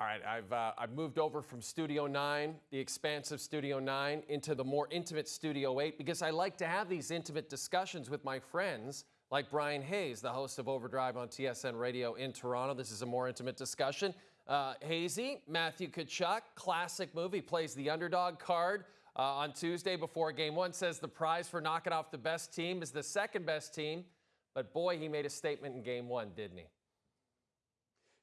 All right, I've, uh, I've moved over from Studio 9, the expansive Studio 9, into the more intimate Studio 8 because I like to have these intimate discussions with my friends like Brian Hayes, the host of Overdrive on TSN Radio in Toronto. This is a more intimate discussion. Uh, Hazy, Matthew Tkachuk, classic movie, plays the underdog card uh, on Tuesday before game one, says the prize for knocking off the best team is the second best team. But boy, he made a statement in game one, didn't he?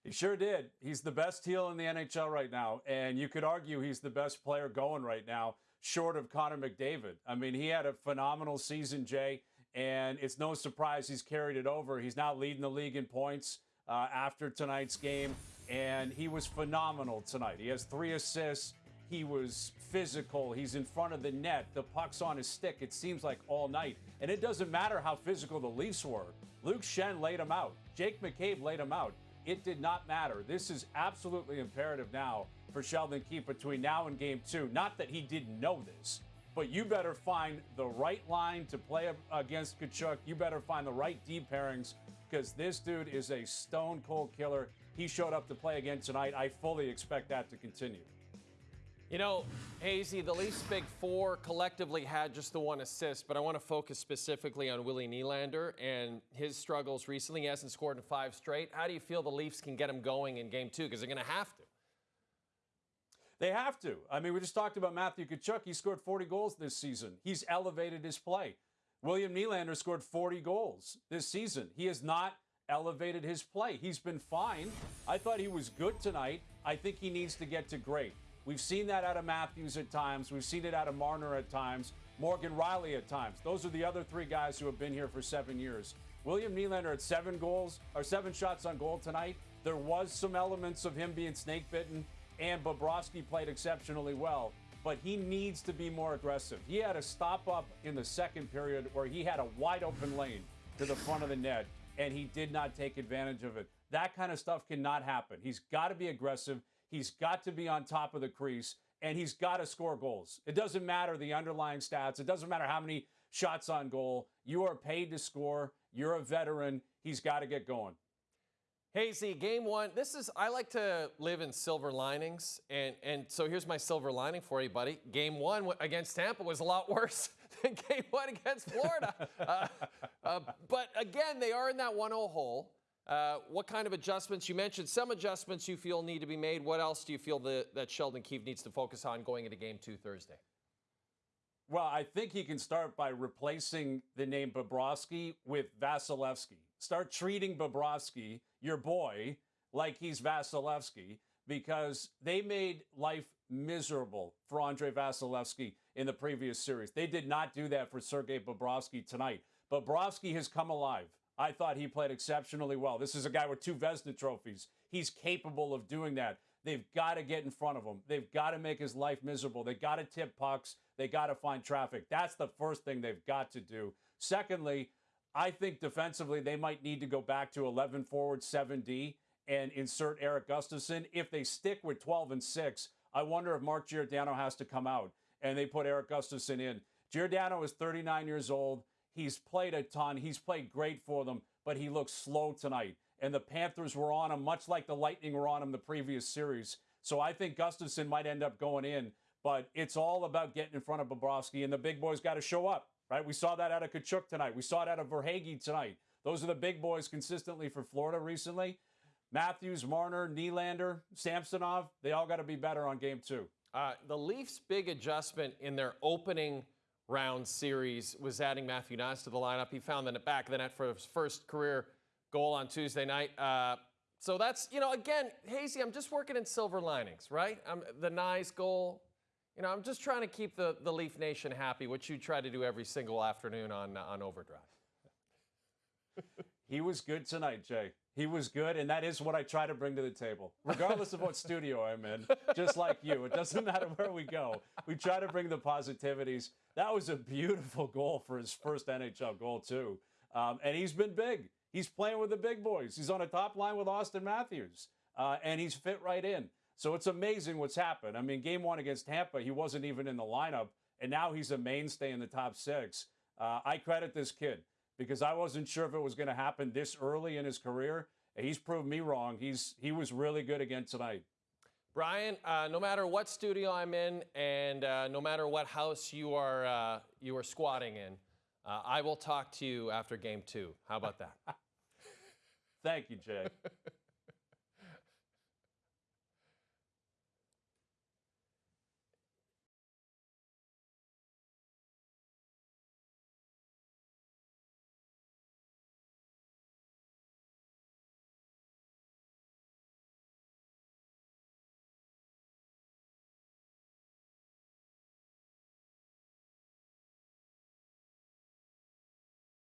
He sure did. He's the best heel in the NHL right now. And you could argue he's the best player going right now, short of Connor McDavid. I mean, he had a phenomenal season, Jay, and it's no surprise he's carried it over. He's now leading the league in points uh, after tonight's game, and he was phenomenal tonight. He has three assists. He was physical. He's in front of the net. The puck's on his stick, it seems like all night. And it doesn't matter how physical the Leafs were. Luke Schenn laid him out. Jake McCabe laid him out. It did not matter. This is absolutely imperative now for Sheldon Keefe between now and game two. Not that he didn't know this, but you better find the right line to play against Tkachuk. You better find the right deep pairings because this dude is a stone cold killer. He showed up to play again tonight. I fully expect that to continue. You know, Hazy, the Leafs Big Four collectively had just the one assist, but I want to focus specifically on Willie Nylander and his struggles recently. He hasn't scored in five straight. How do you feel the Leafs can get him going in game two? Because they're going to have to. They have to. I mean, we just talked about Matthew Tkachuk. He scored 40 goals this season. He's elevated his play. William Nylander scored 40 goals this season. He has not elevated his play. He's been fine. I thought he was good tonight. I think he needs to get to great. We've seen that out of Matthews at times. We've seen it out of Marner at times. Morgan Rielly at times. Those are the other three guys who have been here for seven years. William Nylander at seven goals or seven shots on goal tonight. There was some elements of him being snake bitten, and Bobrovsky played exceptionally well. But he needs to be more aggressive. He had a stop up in the second period where he had a wide open lane to the front of the net, and he did not take advantage of it. That kind of stuff cannot happen. He's got to be aggressive. He's got to be on top of the crease and he's got to score goals. It doesn't matter the underlying stats. It doesn't matter how many shots on goal. You are paid to score. You're a veteran. He's got to get going. Hazy, game one. This is I like to live in silver linings, and and so here's my silver lining for you, buddy. Game one against Tampa was a lot worse than game one against Florida. uh, uh, but again, they are in that 1-0 hole. Uh, what kind of adjustments? You mentioned some adjustments you feel need to be made. What else do you feel that, Sheldon Keefe needs to focus on going into game two Thursday? Well, I think he can start by replacing the name Bobrovsky with Vasilevskiy. Start treating Bobrovsky, your boy, like he's Vasilevskiy because they made life miserable for Andrei Vasilevskiy in the previous series. They did not do that for Sergei Bobrovsky tonight. Bobrovsky has come alive. I thought he played exceptionally well. This is a guy with two Vezina trophies. He's capable of doing that. They've got to get in front of him. They've got to make his life miserable. They got to tip pucks. They got to find traffic. That's the first thing they've got to do. Secondly, I think defensively they might need to go back to 11 forward 7D and insert Eric Gustafsson. If they stick with 12 and 6, I wonder if Mark Giordano has to come out and they put Eric Gustafsson in. Giordano is 39 years old. He's played a ton. He's played great for them, but he looks slow tonight. And the Panthers were on him, much like the Lightning were on him the previous series. So I think Gustafsson might end up going in, but it's all about getting in front of Bobrovsky, and the big boys got to show up, right? We saw that out of Tkachuk tonight. We saw it out of Verhaeghe tonight. Those are the big boys consistently for Florida recently. Matthews, Marner, Nylander, Samsonov, they all got to be better on game two. Uh, the Leafs' big adjustment in their opening – round series was adding Matthew Knies to the lineup. He found the back of the net for his first career goal on Tuesday night. Uh, so that's, you know, again, Hazy, I'm just working in silver linings, right? I'm, the Knies goal, you know, I'm just trying to keep the, the Leaf Nation happy, which you try to do every single afternoon on, on Overdrive. he was good tonight, Jay. He was good, and that is what I try to bring to the table, regardless of what studio I'm in. Just like you, it doesn't matter where we go. We try to bring the positivities. That was a beautiful goal for his first NHL goal too, um, and he's been big. He's playing with the big boys. He's on a top line with Auston Matthews, uh, and he's fit right in. So it's amazing what's happened. I mean, game one against Tampa, he wasn't even in the lineup, and now he's a mainstay in the top six. Uh, I credit this kid because I wasn't sure if it was going to happen this early in his career. And he's proved me wrong. He's he was really good again tonight. Brian, uh, no matter what studio I'm in, and uh, no matter what house you are uh, you are squatting in, uh, I will talk to you after Game Two. How about that? Thank you, Jay.